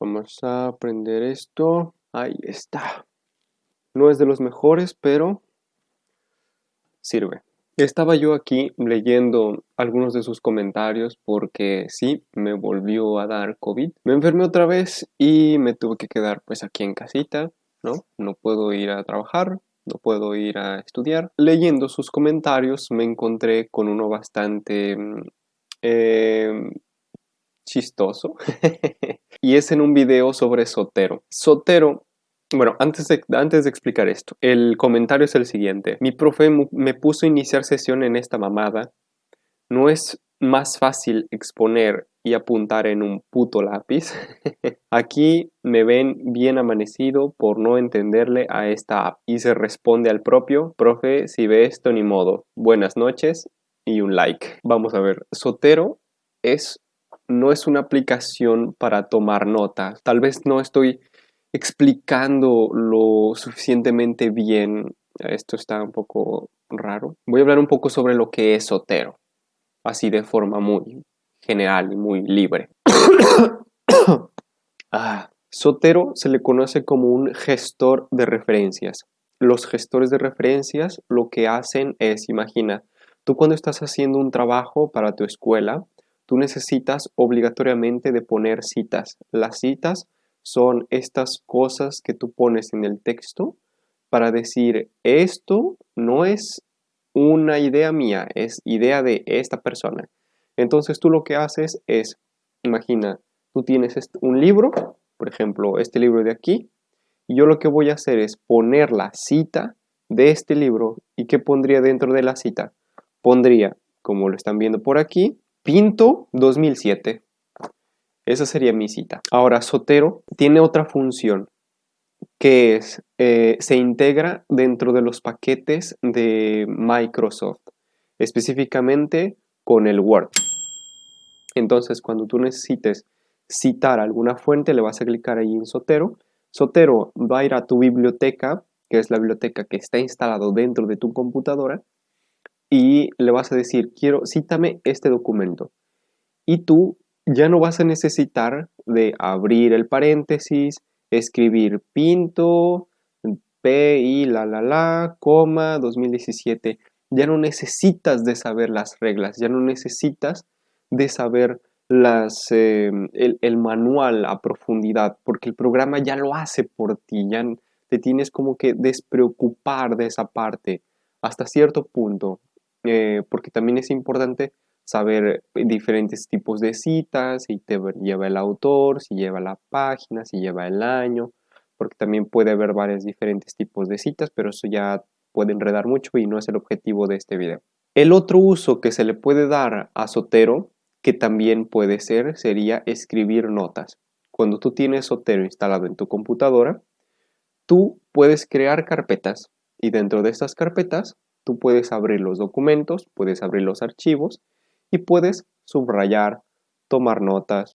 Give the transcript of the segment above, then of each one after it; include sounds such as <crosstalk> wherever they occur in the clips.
Vamos a aprender esto. Ahí está. No es de los mejores, pero sirve. Estaba yo aquí leyendo algunos de sus comentarios porque sí, me volvió a dar COVID. Me enfermé otra vez y me tuve que quedar pues aquí en casita, ¿no? No puedo ir a trabajar, no puedo ir a estudiar. Leyendo sus comentarios me encontré con uno bastante mm, em, chistoso <laughs> y es en un video sobre Sotero. Sotero bueno, antes de, antes de explicar esto, el comentario es el siguiente. Mi profe me puso a iniciar sesión en esta mamada. No es más fácil exponer y apuntar en un puto lápiz. <laughs> Aquí me ven bien amanecido por no entenderle a esta app. Y se responde al propio, profe, si ve esto ni modo. Buenas noches y un like. Vamos a ver, Sotero es, no es una aplicación para tomar notas. Tal vez no estoy explicando lo suficientemente bien. Esto está un poco raro. Voy a hablar un poco sobre lo que es Sotero, así de forma muy general y muy libre. <coughs> ah, Sotero se le conoce como un gestor de referencias. Los gestores de referencias lo que hacen es, imagina, tú cuando estás haciendo un trabajo para tu escuela, tú necesitas obligatoriamente de poner citas. Las citas son estas cosas que tú pones en el texto para decir esto no es una idea mía, es idea de esta persona. Entonces tú lo que haces es, imagina, tú tienes un libro, por ejemplo, este libro de aquí, y yo lo que voy a hacer es poner la cita de este libro y ¿qué pondría dentro de la cita? Pondría, como lo están viendo por aquí, Pinto 2007. Esa sería mi cita. Ahora, Sotero tiene otra función que es, eh, se integra dentro de los paquetes de Microsoft, específicamente con el Word. Entonces, cuando tú necesites citar alguna fuente, le vas a clicar ahí en Sotero. Sotero va a ir a tu biblioteca, que es la biblioteca que está instalado dentro de tu computadora, y le vas a decir, quiero, cítame este documento. Y tú ya no vas a necesitar de abrir el paréntesis, escribir pinto, P y la la la, coma, 2017. Ya no necesitas de saber las reglas, ya no necesitas de saber las, em, el, manual a profundidad, porque el programa ya lo hace por ti, ya te tienes como que despreocupar de esa parte hasta cierto punto, eh, porque también es importante saber diferentes tipos de citas, si te lleva el autor, si lleva la página, si lleva el año, porque también puede haber varios diferentes tipos de citas, pero eso ya puede enredar mucho y no es el objetivo de este video. El otro uso que se le puede dar a Sotero, que también puede ser, sería escribir notas. Cuando tú tienes Sotero instalado en tu computadora, tú puedes crear carpetas y dentro de estas carpetas tú puedes abrir los documentos, puedes abrir los archivos y puedes subrayar, tomar notas,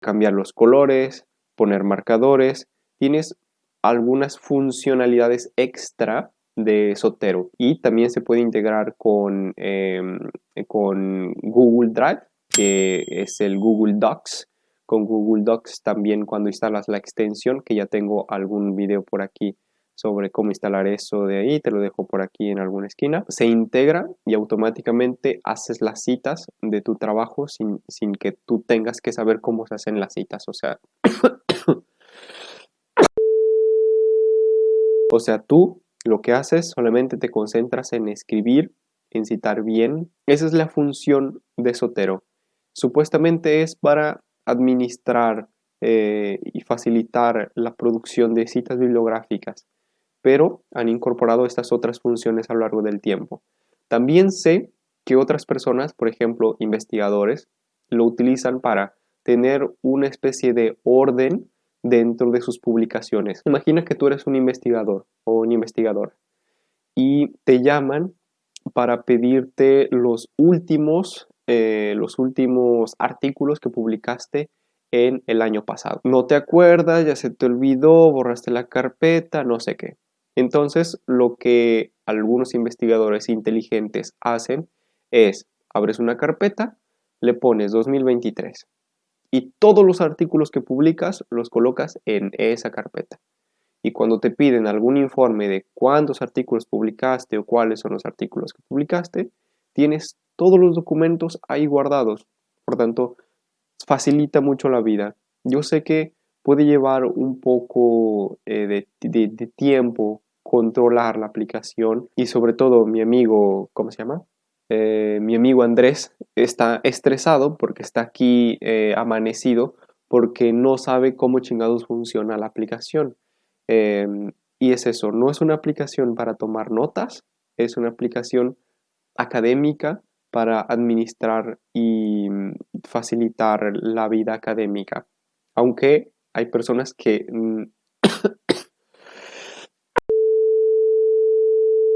cambiar los colores, poner marcadores. Tienes algunas funcionalidades extra de Sotero y también se puede integrar con, em, con Google Drive, que es el Google Docs. Con Google Docs también cuando instalas la extensión, que ya tengo algún video por aquí sobre cómo instalar eso de ahí, te lo dejo por aquí en alguna esquina. Se integra y automáticamente haces las citas de tu trabajo sin, que tú tengas que saber cómo se hacen las citas. O sea, <coughs> o sea, tú lo que haces solamente te concentras en escribir, en citar bien. Esa es la función de Sotero. Supuestamente es para administrar eh, y facilitar la producción de citas bibliográficas pero han incorporado estas otras funciones a lo largo del tiempo. También sé que otras personas, por ejemplo investigadores, lo utilizan para tener una especie de orden dentro de sus publicaciones. Imagina que tú eres un investigador o un investigador y te llaman para pedirte los últimos, eh, los últimos artículos que publicaste en el año pasado. No te acuerdas, ya se te olvidó, borraste la carpeta, no sé qué. Entonces, lo que algunos investigadores inteligentes hacen es, abres una carpeta, le pones 2023 y todos los artículos que publicas los colocas en esa carpeta. Y cuando te piden algún informe de cuántos artículos publicaste o cuáles son los artículos que publicaste, tienes todos los documentos ahí guardados. Por tanto, facilita mucho la vida. Yo sé que puede llevar un poco eh, de, tiempo controlar la aplicación y sobre todo mi amigo, ¿cómo se llama? Eh, mi amigo Andrés está estresado porque está aquí eh, amanecido porque no sabe cómo chingados funciona la aplicación. Y es eso, no es una aplicación para tomar notas, es una aplicación académica para administrar y mm, facilitar la vida académica. Aunque hay personas que... Mm, <coughs>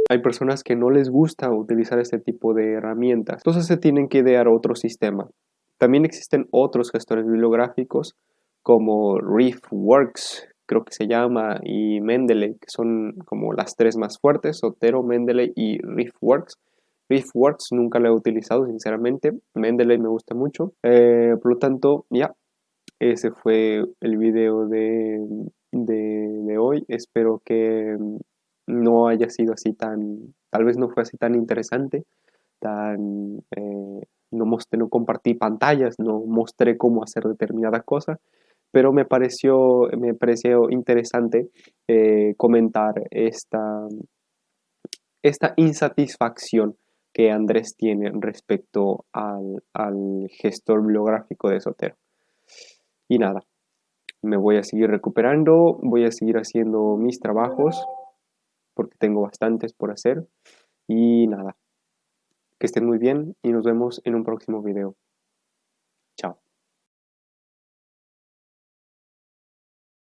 hay personas que no les gusta utilizar este tipo de herramientas. Entonces se tienen que idear otro sistema. También existen otros gestores bibliográficos como ReefWorks, creo que se llama, y Mendeley, que son como las tres más fuertes, Sotero, Mendeley y ReefWorks. ReefWorks nunca lo he utilizado, sinceramente. Mendeley me gusta mucho. Eh, por lo tanto, ya, ese fue el video de, de, hoy. Espero que no haya sido así tan, tal vez no fue así tan interesante, tan, eh, no, mostré, no compartí pantallas, no mostré cómo hacer determinada cosa, pero me pareció, me pareció interesante eh, comentar esta, esta insatisfacción que Andrés tiene respecto al, gestor bibliográfico de Sotero. Y nada, me voy a seguir recuperando, voy a seguir haciendo mis trabajos, porque tengo bastantes por hacer. Y nada, que estén muy bien y nos vemos en un próximo video. Chao.